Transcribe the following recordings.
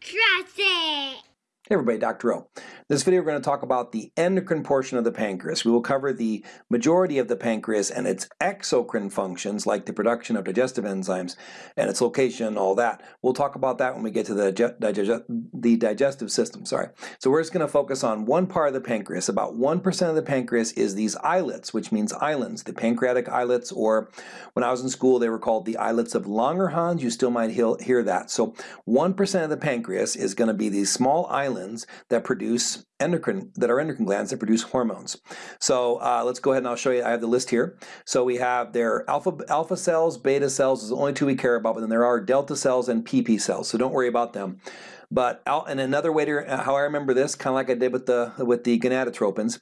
Trust it. Hey everybody, Dr. O. In this video we're going to talk about the endocrine portion of the pancreas. We will cover the majority of the pancreas and its exocrine functions like the production of digestive enzymes and its location all that. We'll talk about that when we get to the, digest the digestive system. Sorry. So we're just going to focus on one part of the pancreas. About 1% of the pancreas is these islets, which means islands, the pancreatic islets, or when I was in school they were called the islets of Langerhans. You still might hear that. So 1% of the pancreas is going to be these small islands islands that produce endocrine, that are endocrine glands that produce hormones. So uh, let's go ahead and I'll show you, I have the list here. So we have their alpha, alpha cells, beta cells is the only two we care about, but then there are delta cells and PP cells, so don't worry about them. But and another way to how I remember this, kind of like I did with the with the gonadotropins,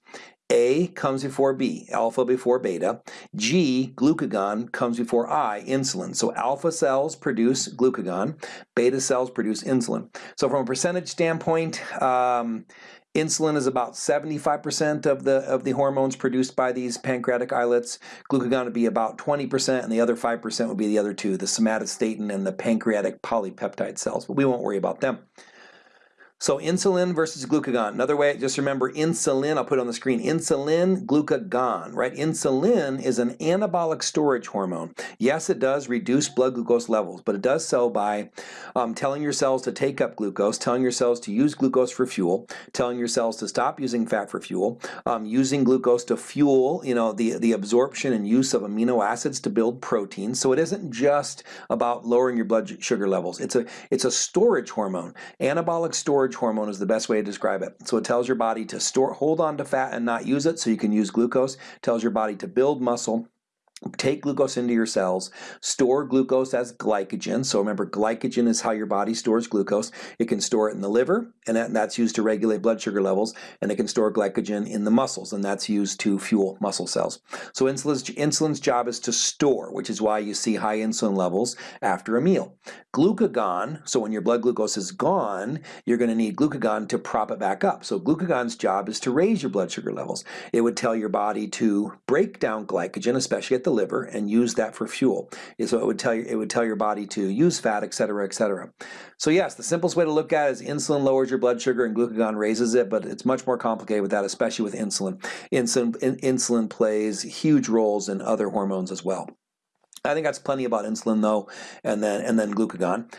a comes before B, alpha before beta. G, glucagon, comes before I, insulin. So alpha cells produce glucagon, beta cells produce insulin. So from a percentage standpoint, um, Insulin is about 75% of the of the hormones produced by these pancreatic islets. Glucagon would be about 20%, and the other 5% would be the other two, the somatostatin and the pancreatic polypeptide cells. But we won't worry about them. So insulin versus glucagon. Another way, just remember insulin, I'll put it on the screen, insulin, glucagon, right? Insulin is an anabolic storage hormone. Yes, it does reduce blood glucose levels, but it does so by um, telling your cells to take up glucose, telling your cells to use glucose for fuel, telling your cells to stop using fat for fuel, um, using glucose to fuel, you know, the, the absorption and use of amino acids to build proteins. So it isn't just about lowering your blood sugar levels. It's a, it's a storage hormone. Anabolic storage storage hormone is the best way to describe it. So it tells your body to store, hold on to fat and not use it so you can use glucose. It tells your body to build muscle take glucose into your cells, store glucose as glycogen. So remember, glycogen is how your body stores glucose. It can store it in the liver, and that's used to regulate blood sugar levels, and it can store glycogen in the muscles, and that's used to fuel muscle cells. So insulin's, insulin's job is to store, which is why you see high insulin levels after a meal. Glucagon, so when your blood glucose is gone, you're going to need glucagon to prop it back up. So glucagon's job is to raise your blood sugar levels. It would tell your body to break down glycogen, especially at the liver and use that for fuel. So it would tell you it would tell your body to use fat, etc., etc. So yes, the simplest way to look at it is insulin lowers your blood sugar and glucagon raises it, but it's much more complicated with that, especially with insulin. Insulin in, insulin plays huge roles in other hormones as well. I think that's plenty about insulin though, and then and then glucagon.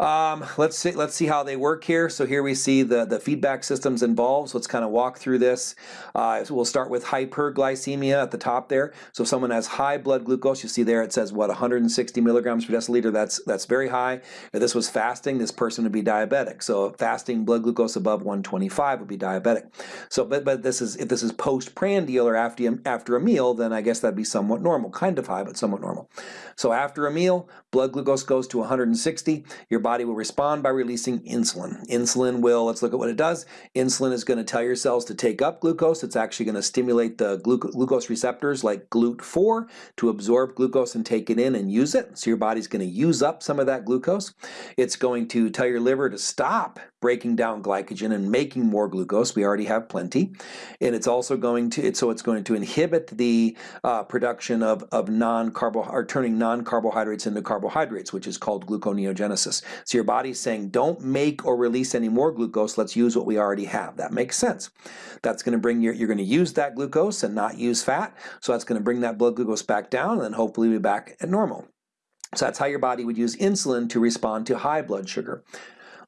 Um, let's see, let's see how they work here. So here we see the, the feedback systems involved. So let's kind of walk through this. Uh, so we'll start with hyperglycemia at the top there. So if someone has high blood glucose, you see there it says what 160 milligrams per deciliter. That's that's very high. If this was fasting, this person would be diabetic. So fasting blood glucose above 125 would be diabetic. So but but this is if this is postprandial or after after a meal, then I guess that'd be somewhat normal, kind of high, but somewhat normal. So after a meal, blood glucose goes to 160. Your body will respond by releasing insulin. Insulin will, let's look at what it does. Insulin is going to tell your cells to take up glucose. It's actually going to stimulate the glucose receptors like GLUT4 to absorb glucose and take it in and use it. So your body's going to use up some of that glucose. It's going to tell your liver to stop breaking down glycogen and making more glucose. We already have plenty. And it's also going to, so it's going to inhibit the uh, production of, of non-carbo, or turning non-carbohydrates into carbohydrates, which is called gluconeogenesis. So your body's saying, don't make or release any more glucose, let's use what we already have. That makes sense. That's going to bring your, you're going to use that glucose and not use fat, so that's going to bring that blood glucose back down and then hopefully be back at normal. So that's how your body would use insulin to respond to high blood sugar.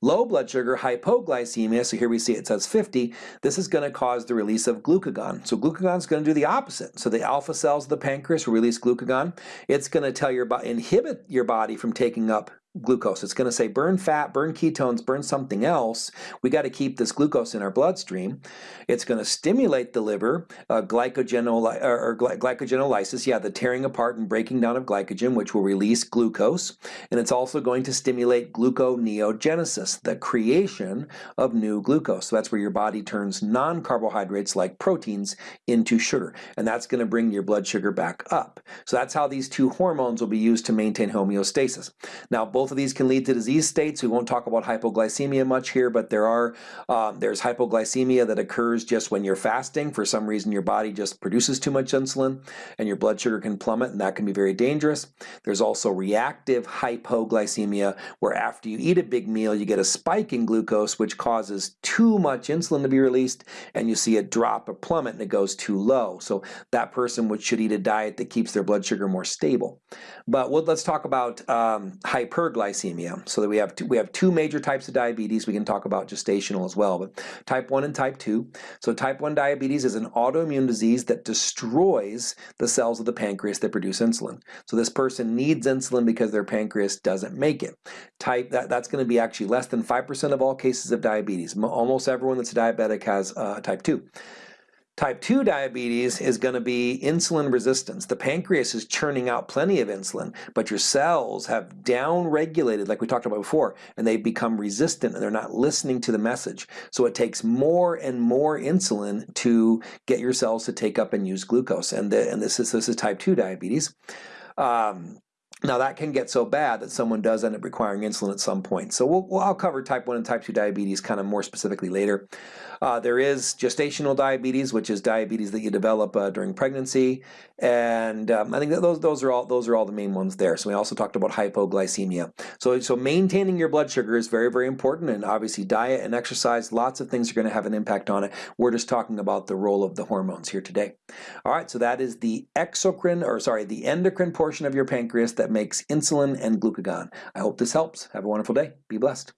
Low blood sugar, hypoglycemia, so here we see it says 50, this is going to cause the release of glucagon. So glucagon is going to do the opposite. So the alpha cells of the pancreas release glucagon. It's going to tell your body, inhibit your body from taking up glucose. It's going to say burn fat, burn ketones, burn something else. We got to keep this glucose in our bloodstream. It's going to stimulate the liver, uh, glycogenol or glycogenolysis, yeah, the tearing apart and breaking down of glycogen, which will release glucose. And it's also going to stimulate gluconeogenesis, the creation of new glucose. So that's where your body turns non-carbohydrates like proteins into sugar. And that's going to bring your blood sugar back up. So that's how these two hormones will be used to maintain homeostasis. Now, both both of these can lead to disease states. We won't talk about hypoglycemia much here, but there are um, there's hypoglycemia that occurs just when you're fasting. For some reason, your body just produces too much insulin, and your blood sugar can plummet, and that can be very dangerous. There's also reactive hypoglycemia, where after you eat a big meal, you get a spike in glucose, which causes too much insulin to be released, and you see a drop, a plummet, and it goes too low. So that person would, should eat a diet that keeps their blood sugar more stable. But let's talk about um, hyperglycemia. So that we have two, we have two major types of diabetes. We can talk about gestational as well, but type 1 and type 2. So type 1 diabetes is an autoimmune disease that destroys the cells of the pancreas that produce insulin. So this person needs insulin because their pancreas doesn't make it. Type that, That's going to be actually less than 5% of all cases of diabetes. Almost everyone that's diabetic has uh, type 2. Type 2 diabetes is going to be insulin resistance. The pancreas is churning out plenty of insulin, but your cells have down-regulated, like we talked about before, and they become resistant and they're not listening to the message. So it takes more and more insulin to get your cells to take up and use glucose. And, the, and this, is, this is type 2 diabetes. Um, now that can get so bad that someone does end up requiring insulin at some point. So we'll, well, I'll cover type 1 and type 2 diabetes kind of more specifically later. Uh, there is gestational diabetes, which is diabetes that you develop uh, during pregnancy, and um, I think that those those are all those are all the main ones there. So we also talked about hypoglycemia. So so maintaining your blood sugar is very very important, and obviously diet and exercise, lots of things are going to have an impact on it. We're just talking about the role of the hormones here today. All right, so that is the exocrine or sorry the endocrine portion of your pancreas that makes insulin and glucagon. I hope this helps. Have a wonderful day. Be blessed.